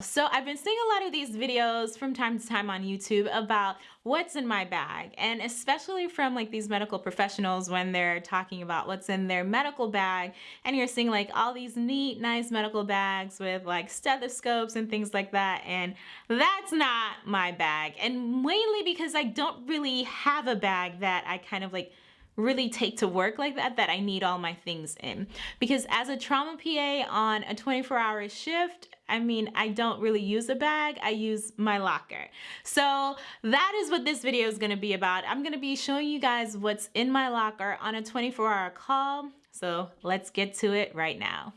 So I've been seeing a lot of these videos from time to time on YouTube about what's in my bag and especially from like these medical professionals when they're talking about what's in their medical bag and you're seeing like all these neat nice medical bags with like stethoscopes and things like that and that's not my bag and mainly because I don't really have a bag that I kind of like really take to work like that that I need all my things in. Because as a trauma PA on a 24 hour shift I mean I don't really use a bag I use my locker. So that is what this video is going to be about. I'm going to be showing you guys what's in my locker on a 24 hour call. So let's get to it right now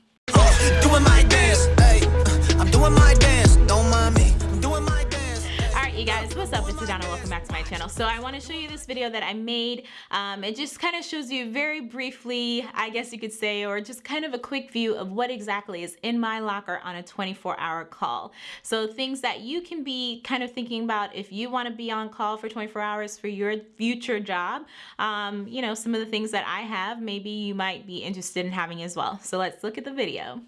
so I want to show you this video that I made. Um, it just kind of shows you very briefly I guess you could say or just kind of a quick view of what exactly is in my locker on a 24 hour call. So things that you can be kind of thinking about if you want to be on call for 24 hours for your future job um, you know some of the things that I have maybe you might be interested in having as well. So let's look at the video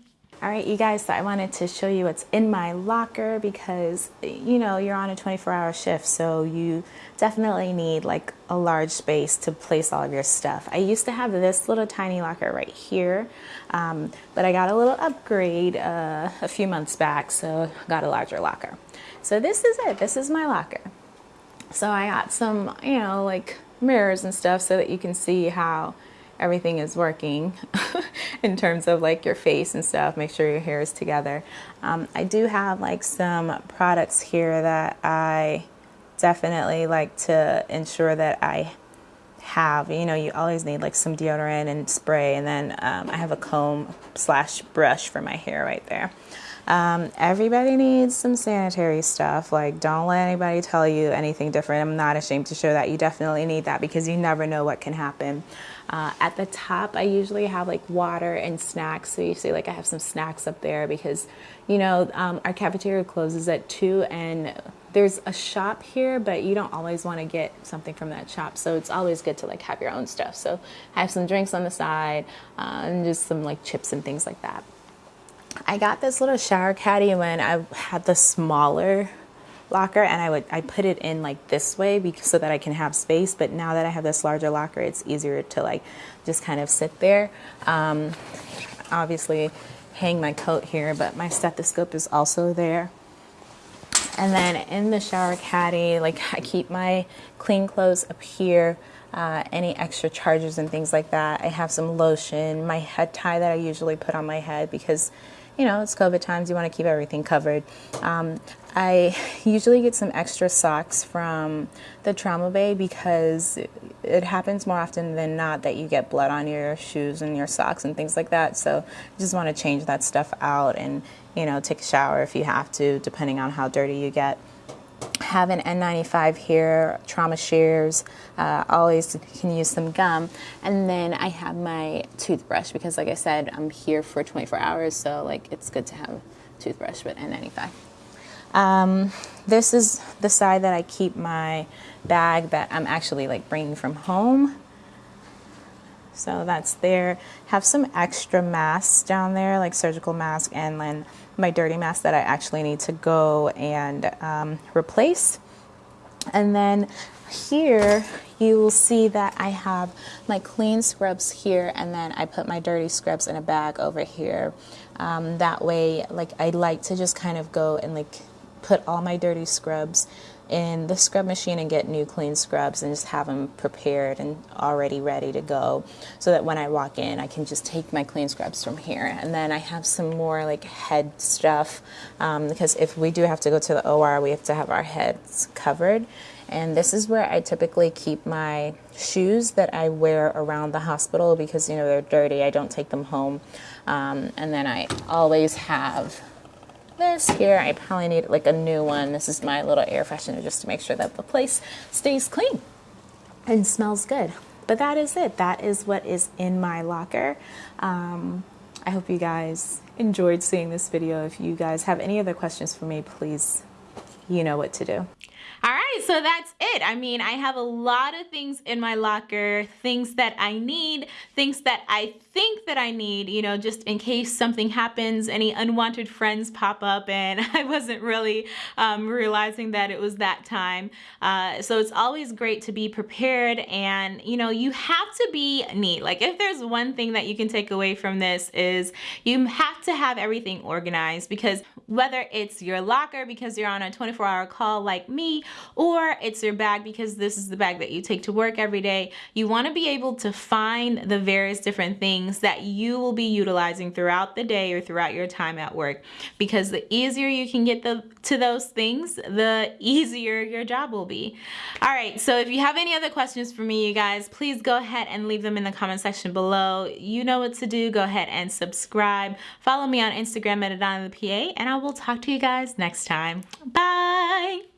all right, you guys, so I wanted to show you what's in my locker because, you know, you're on a 24 hour shift, so you definitely need like a large space to place all of your stuff. I used to have this little tiny locker right here, um, but I got a little upgrade uh, a few months back, so I got a larger locker. So this is it, this is my locker. So I got some, you know, like mirrors and stuff so that you can see how everything is working in terms of like your face and stuff make sure your hair is together um, I do have like some products here that I definitely like to ensure that I have you know you always need like some deodorant and spray and then um, I have a comb slash brush for my hair right there um, everybody needs some sanitary stuff. Like, don't let anybody tell you anything different. I'm not ashamed to show that. You definitely need that because you never know what can happen. Uh, at the top, I usually have like water and snacks. So you see, like, I have some snacks up there because, you know, um, our cafeteria closes at 2 and there's a shop here, but you don't always want to get something from that shop. So it's always good to like have your own stuff. So I have some drinks on the side uh, and just some like chips and things like that. I got this little shower caddy when I had the smaller locker and I would I put it in like this way because, so that I can have space but now that I have this larger locker it's easier to like just kind of sit there. Um, obviously hang my coat here but my stethoscope is also there. And then in the shower caddy like I keep my clean clothes up here uh, any extra chargers and things like that. I have some lotion my head tie that I usually put on my head because you know, it's COVID times, you want to keep everything covered. Um, I usually get some extra socks from the trauma bay because it happens more often than not that you get blood on your shoes and your socks and things like that. So you just want to change that stuff out and, you know, take a shower if you have to, depending on how dirty you get have an N95 here, trauma shears, uh, always can use some gum. And then I have my toothbrush because like I said, I'm here for 24 hours, so like it's good to have a toothbrush with N95. Um, this is the side that I keep my bag that I'm actually like bringing from home. So that's there. Have some extra masks down there, like surgical mask and then my dirty mask that I actually need to go and um, replace. And then here you will see that I have my clean scrubs here and then I put my dirty scrubs in a bag over here. Um, that way, like I like to just kind of go and like put all my dirty scrubs in the scrub machine and get new clean scrubs and just have them prepared and already ready to go so that when I walk in I can just take my clean scrubs from here. And then I have some more like head stuff um, because if we do have to go to the OR we have to have our heads covered. And this is where I typically keep my shoes that I wear around the hospital because you know they're dirty. I don't take them home. Um, and then I always have this here. I probably need like a new one. This is my little air freshener just to make sure that the place stays clean and smells good. But that is it. That is what is in my locker. Um, I hope you guys enjoyed seeing this video. If you guys have any other questions for me, please, you know what to do. All right, so that's it. I mean, I have a lot of things in my locker, things that I need, things that I think that I need, you know, just in case something happens, any unwanted friends pop up and I wasn't really um, realizing that it was that time. Uh, so it's always great to be prepared and, you know, you have to be neat. Like if there's one thing that you can take away from this is you have to have everything organized because whether it's your locker because you're on a 24 hour call like me, or it's your bag because this is the bag that you take to work every day. You want to be able to find the various different things that you will be utilizing throughout the day or throughout your time at work because the easier you can get the, to those things, the easier your job will be. All right, so if you have any other questions for me, you guys, please go ahead and leave them in the comment section below. You know what to do. Go ahead and subscribe. Follow me on Instagram at Adana the PA, and I will talk to you guys next time. Bye.